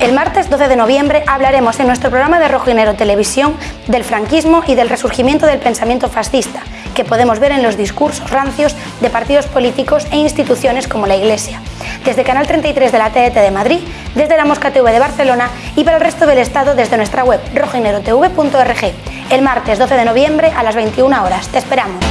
El martes 12 de noviembre hablaremos en nuestro programa de Rojo Televisión del franquismo y del resurgimiento del pensamiento fascista, que podemos ver en los discursos rancios de partidos políticos e instituciones como la Iglesia. Desde Canal 33 de la TET de Madrid, desde la Mosca TV de Barcelona y para el resto del Estado desde nuestra web rojoynegrotv.org. El martes 12 de noviembre a las 21 horas. Te esperamos.